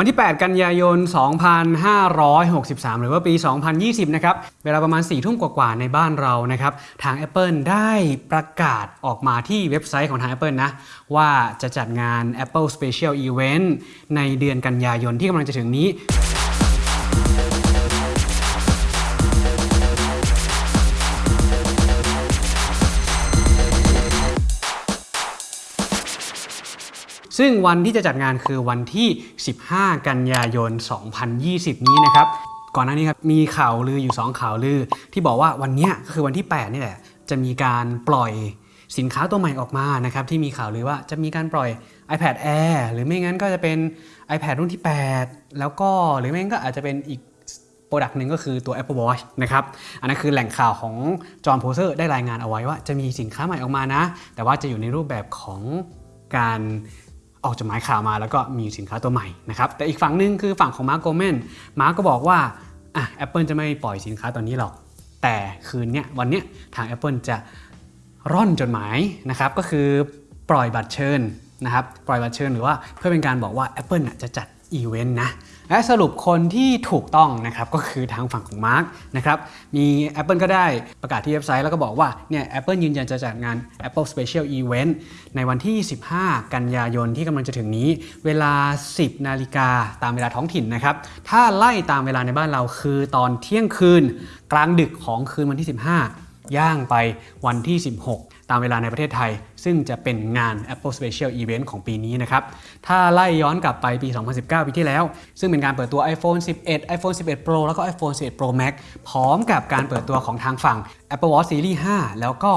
วันที่ 8 กันยายน 2563 หรือว่าปี 2020 นะครับ เวลาประมาณ4ทุ่มกว่าๆ ในบ้านเรานะครับ ทาง Apple ได้ประกาศออกมาที่เว็บไซต์ของทาง Apple นะ ว่าจะจัดงาน Apple Special Event ในเดือนกันยายนที่กำลังจะถึงนี้ ซึ่งวันที่จะจัดงานคือวันที่ 15 กันยายน 2020 นี้นะครับ ก่อนหน้านี้ครับมีข่าวลืออยู่ 2 ข่าวลือ ที่บอกว่าวันนี้คือวันที่ 8 นี่แหละ จะมีการปล่อยสินค้าตัวใหม่ออกมานะครับที่มีข่าวลือว่าจะมีการปล่อย iPad Air หรือไม่งั้นก็จะเป็น iPad รุ่นที่ 8 แล้วก็หรือไม่งั้นก็อาจจะเป็นอีก product หนึ่งก็คือตัว Apple Watch นะครับ อันนั้นคือแหล่งข่าวของ Jon Prosser ได้รายงานเอาไว้ว่าจะมีสินค้าใหม่ออกมานะ แต่ว่าจะอยู่ในรูปแบบของการ ออกจดหมายข่าวมาแล้วก็มีสินค้าตัวใหม่นะครับแต่อีกฝั่งหนึ่งคือฝั่งของ Mark Gurman Mark ก็บอกว่าอะแอปเปิลจะไม่ปล่อยสินค้าตัวนี้หรอก แต่คืนเนี้ยวันเนี้ยทาง Apple จะร่อนจดหมายนะครับก็คือปล่อยบัตรเชิญนะครับปล่อยบัตรเชิญหรือว่าเพื่อเป็นการบอกว่า Apple จะจัด อีเวนต์นะและสรุปคนที่ถูกต้องนะครับก็คือทางฝั่งของ Mark นะครับมี Apple ก็ได้ประกาศที่เว็บไซต์แล้วก็บอกว่าเนี่ย Apple ยืนยันจะจัดงาน Apple Special Event ในวันที่ 15 กันยายนที่กำลังจะถึงนี้ เวลา 10 นาฬิกาตามเวลาท้องถิ่นนะครับถ้าไล่ตามเวลาในบ้านเราคือตอนเที่ยงคืน กลางดึกของคืนวันที่ 15 ย่างไปวันที่ 16 ตามเวลาในประเทศไทย ซึ่งจะเป็นงาน Apple Special Event ของปีนี้นะครับ ถ้าไล่ย้อนกลับไปปี 2019 ปีที่แล้ว ซึ่งเป็นการเปิดตัว iPhone 11 iPhone 11 Pro แล้วก็ iPhone 11 Pro Max พร้อมกับการเปิดตัวของทางฝั่ง Apple Watch Series 5 แล้วก็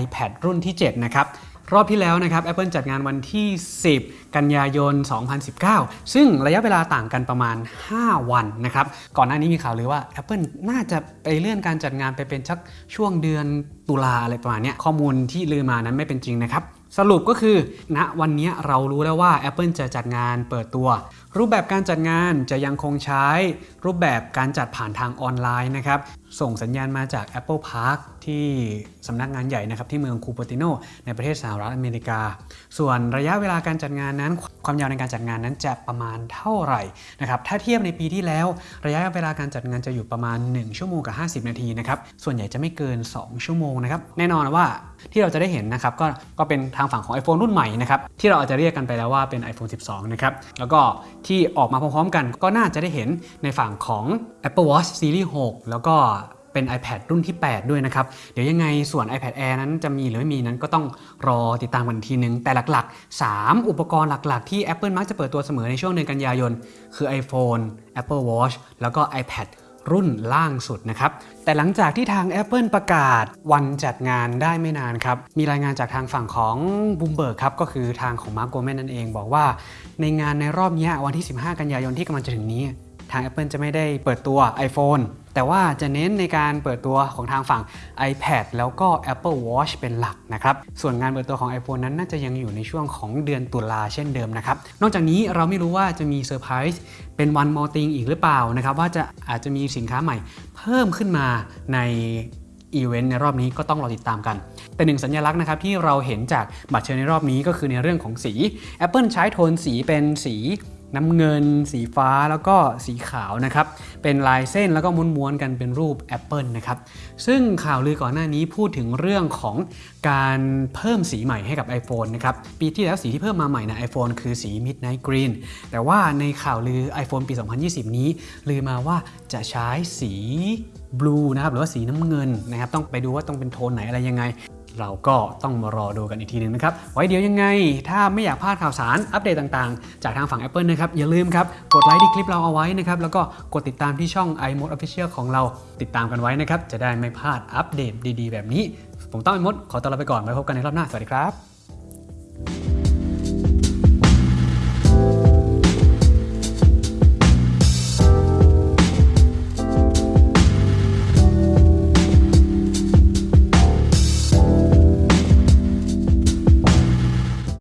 iPad รุ่นที่ 7 นะครับ รอบที่แล้วนะครับ Apple จัดงานวันที่ 10 กันยายน 2019 ซึ่งระยะเวลาต่างกันประมาณ 5 วันนะครับ ก่อนหน้านี้มีข่าวเลยว่า Apple น่าจะไปเลื่อนการจัดงานไปเป็นชักช่วงเดือนตุลาอะไรประมาณนี้ข้อมูลที่ลือมานั้นไม่เป็นจริงนะครับสรุปก็คือณวันนี้เรารู้แล้วว่า Apple จะจัดงานเปิดตัว รูปแบบการจัดงานจะยังคงใช้รูปแบบการจัดผ่านทางออนไลน์นะครับส่งสัญญาณมาจาก Apple Park ที่สำนักงานใหญ่นะครับที่เมืองคูปติโนในประเทศสหรัฐอเมริกา ส่วนระยะเวลาการจัดงานนั้น ความยาวในการจัดงานนั้นจะประมาณเท่าไหร่นะครับถ้าเทียบในปีที่แล้ว ระยะเวลาการจัดงานจะอยู่ประมาณ 1 ชั่วโมงกับ 50 นาทีนะครับส่วนใหญ่จะไม่เกิน 2 ชั่วโมงนะครับแน่นอนว่าที่เราจะได้เห็นนะครับก็ก็เป็นทางฝั่งของ iPhone รุ่นใหม่นะครับที่เราอาจจะเรียกกันไปแล้วว่าเป็น iPhone 12 นะครับแล้วก็ที่ออกมาพร้อมๆกันก็น่าจะได้เห็นในฝั่งของ Apple Watch Series 6 แล้วก็ เป็น iPad รุ่นที่ 8 ด้วยนะครับ เดี๋ยวยังไงส่วน iPad Air นั้นจะมีหรือไม่มีนั้นก็ต้องรอติดตามกันทีนึง แต่หลักๆ 3 อุปกรณ์หลักๆ ที่ Apple มักจะเปิดตัวเสมอในช่วงเดือนกันยายน คือ iPhone Apple Watch แล้วก็ iPad รุ่นล่างสุดนะครับ แต่หลังจากที่ทาง Apple ประกาศวันจัดงานได้ไม่นานครับ มีรายงานจากทางฝั่งของ Bloomberg ครับ ก็คือทางของ Mark Gurman นั่นเอง บอกว่าในงานในรอบนี้วันที่ 15 กันยายนที่กำลังจะถึงนี้ ทาง Apple จะไม่ได้เปิดตัว iPhone แต่ว่าจะเน้นในการเปิดตัวของทางฝั่ง iPad แล้วก็ Apple Watch เป็นหลักนะครับ ส่วนงานเปิดตัวของ iPhone นั้นน่าจะยังอยู่ในช่วงของเดือนตุลาเช่นเดิมนะครับ นอกจากนี้เราไม่รู้ว่าจะมีเซอร์ไพรส์เป็น one more thing อีกหรือเปล่านะครับ ว่าจะอาจจะมีสินค้าใหม่เพิ่มขึ้นมาในอีเวนต์ในรอบนี้ก็ต้องรอติดตามกัน แต่หนึ่งสัญลักษณ์นะครับที่เราเห็นจากบัตรเชิญในรอบนี้ก็คือในเรื่องของสี Apple ใช้โทนสีเป็นสี น้ำเงิน สีฟ้าแล้วก็สีขาวนะครับ เป็นลายเส้นแล้วก็ม้วนๆกันเป็นรูป Apple นะครับ ซึ่งข่าวลือก่อนหน้านี้พูดถึงเรื่องของการเพิ่มสีใหม่ให้กับ iPhone นะครับ ปีที่แล้วสีที่เพิ่มมาใหม่ใน iPhone คือสี Midnight Green แต่ว่าในข่าวลือ iPhone ปี 2020 นี้ลือมาว่าจะใช้สีบลูนะครับหรือว่าสีน้ำเงินนะครับต้องไปดูว่าต้องเป็นโทนไหนอะไรยังไง เราก็ต้องมารอดูกันอีกทีหนึงนะครับ ไว้เดี๋ยวยังไง ถ้าไม่อยากพลาดข่าวสารอัปเดตต่างๆ จากทางฝั่ง Apple นะครับ อย่าลืมครับ กดไลค์ที่คลิปเราเอาไว้นะครับ แล้วก็กดติดตามที่ช่อง iMode Official ของเราติดตามกันไว้นะครับ จะได้ไม่พลาดอัปเดตดีๆ แบบนี้ ผมต้องไอมดขอตัวลาไปก่อนไว้พบกันในรอบหน้าสวัสดีครับ